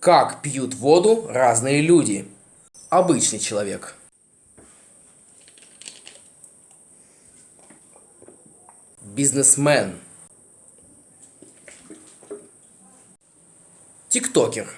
Как пьют воду разные люди? Обычный человек. Бизнесмен. Тиктокер.